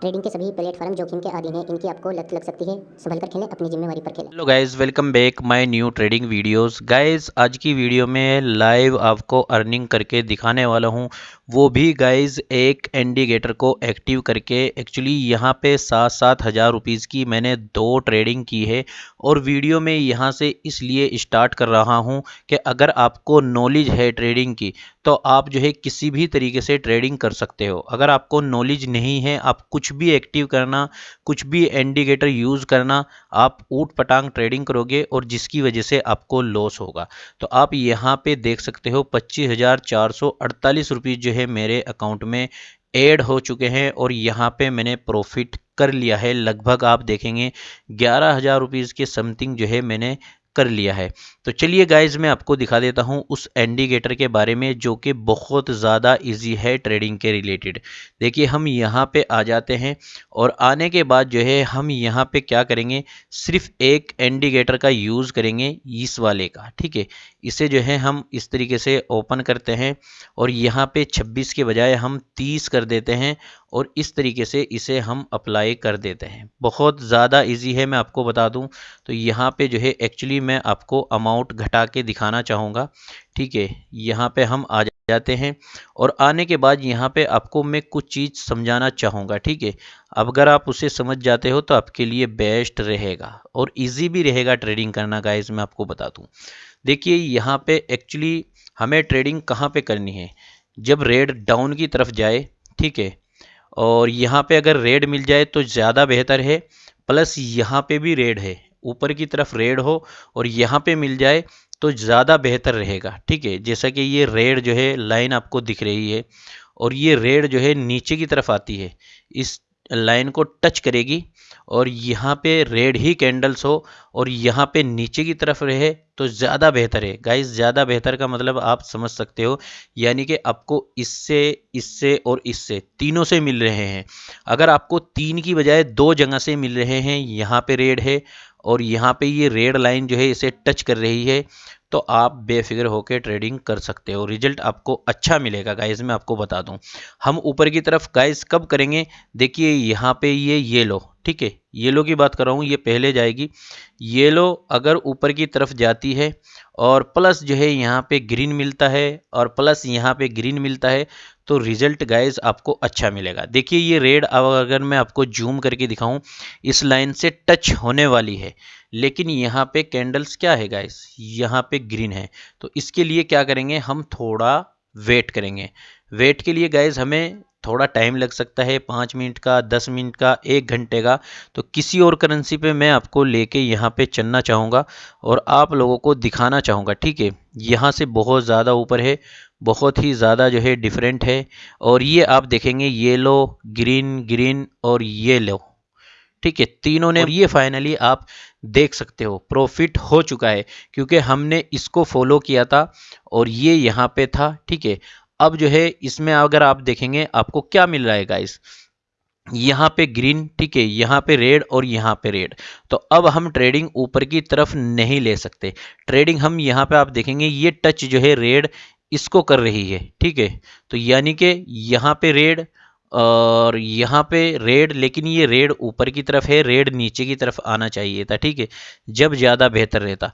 Trading के सभी platform जोखिम के अधीन है, इनकी आपको लत लग सकती है। संभल कर खेलें, अपनी जिम्मेवारी पर खेलें। Hello guys welcome back my new trading videos guys आज की वीडियो में लाइव आपको अर्निंग करके दिखाने वाला हूँ। वो भी गाइस एक इंडिकेटर को एक्टिव करके एक्चुअली यहाँ पे सात सात हज़ार रुपीज़ की मैंने दो ट्रेडिंग की है और वीडियो में यहाँ से इसलिए स्टार्ट कर रहा हूँ कि अगर आपको नॉलेज है ट्रेडिंग की तो आप जो है किसी भी तरीके से ट्रेडिंग कर सकते हो। अगर आपको नॉलेज नहीं है, आप कुछ भी एक्टिव करना, कुछ भी इंडिकेटर यूज़ करना, आप ऊट पटांग ट्रेडिंग करोगे और जिसकी वजह से आपको लॉस होगा। तो आप यहाँ पे देख सकते हो पच्चीस हज़ार चार सौ अड़तालीस जो है मेरे अकाउंट में ऐड हो चुके हैं और यहाँ पे मैंने प्रॉफिट कर लिया है। लगभग आप देखेंगे, ग्यारह हज़ार रुपीज़ के समथिंग जो है मैंने कर लिया है। तो चलिए गाइज़ मैं आपको दिखा देता हूँ उस इंडिकेटर के बारे में जो कि बहुत ज़्यादा इजी है ट्रेडिंग के रिलेटेड देखिए, हम यहाँ पे आ जाते हैं और आने के बाद जो है, हम यहाँ पे क्या करेंगे? सिर्फ़ एक इंडिकेटर का यूज़ करेंगे इस वाले का, ठीक है? इसे जो है, हम इस तरीके से ओपन करते हैं और यहाँ पे 26 के बजाय हम 30 कर देते हैं और इस तरीके से इसे हम अप्लाई कर देते हैं। बहुत ज़्यादा ईजी है, मैं आपको बता दूँ। तो यहाँ पे जो है एक्चुअली मैं आपको अमाउंट घटा के दिखाना चाहूँगा। ठीक है, यहाँ पे हम आ जाते हैं और आने के बाद यहाँ पे आपको मैं कुछ चीज़ समझाना चाहूँगा। ठीक है अगर आप उसे समझ जाते हो तो आपके लिए बेस्ट रहेगा और इजी भी रहेगा ट्रेडिंग करना गाइज़ मैं आपको बता दूँ। देखिए, यहाँ पे एक्चुअली हमें ट्रेडिंग कहाँ पे करनी है? जब रेड डाउन की तरफ़ जाए, ठीक है, और यहाँ पे अगर रेड मिल जाए तो ज़्यादा बेहतर है प्लस यहाँ पे भी रेड है। ऊपर की तरफ़ रेड हो और यहाँ पे मिल जाए तो ज़्यादा बेहतर रहेगा, ठीक है? जैसा कि ये रेड जो है, लाइन आपको दिख रही है और ये रेड जो है, नीचे की तरफ़ आती है। इस लाइन को टच करेगी और यहाँ पे रेड ही कैंडल्स हो और यहाँ पे नीचे की तरफ़ रहे तो ज़्यादा बेहतर है। गाइस, ज़्यादा बेहतर का मतलब आप समझ सकते हो, यानी कि आपको इससे इससे और इससे, तीनों से मिल रहे हैं। अगर आपको तीन की बजाय दो जगह से मिल रहे हैं, यहाँ पे रेड है और यहाँ पे ये रेड लाइन जो है इसे टच कर रही है तो आप बेफिक्र होकर ट्रेडिंग कर सकते हो। रिज़ल्ट आपको अच्छा मिलेगा गाइस मैं आपको बता दूँ। हम ऊपर की तरफ़ गाइस कब करेंगे? देखिए, यहाँ पे ये येलो ठीक है? येलो की बात कर रहा हूँ, ये पहले जाएगी। येलो अगर ऊपर की तरफ़ जाती है और प्लस जो है यहाँ पे ग्रीन मिलता है और प्लस यहाँ पे ग्रीन मिलता है तो रिज़ल्ट गाइज़ आपको अच्छा मिलेगा। देखिए, ये रेड अब अगर मैं आपको जूम करके दिखाऊँ, इस लाइन से टच होने वाली है। लेकिन यहाँ पे कैंडल्स क्या है गाइस यहाँ पे ग्रीन है। तो इसके लिए क्या करेंगे? हम थोड़ा वेट करेंगे। वेट के लिए गाइज़ हमें थोड़ा टाइम लग सकता है, पाँच मिनट का, दस मिनट का, एक घंटे का। तो किसी और करेंसी पे मैं आपको लेके यहाँ पे चलना चाहूँगा और आप लोगों को दिखाना चाहूँगा। ठीक है? यहाँ से बहुत ज़्यादा ऊपर है। बहुत ही ज़्यादा जो है डिफरेंट है। और ये आप देखेंगे येलो ग्रीन ग्रीन और येलो ठीक है, तीनों ने ये फाइनली आप देख सकते हो प्रॉफिट हो चुका है, क्योंकि हमने इसको फॉलो किया था और ये यहाँ पे था। ठीक है, अब जो है इसमें अगर आप देखेंगे आपको क्या मिल रहा है गाइस यहाँ पे ग्रीन ठीक है, यहाँ पे रेड और यहाँ पे रेड तो अब हम ट्रेडिंग ऊपर की तरफ़ नहीं ले सकते। ट्रेडिंग हम यहाँ पे आप देखेंगे, ये टच जो है रेड इसको कर रही है, ठीक है? तो यानी कि यहाँ पे रेड और यहाँ पे रेड, लेकिन ये रेड ऊपर की तरफ़ है, रेड नीचे की तरफ़ आना चाहिए था, ठीक है? जब ज़्यादा बेहतर रहता।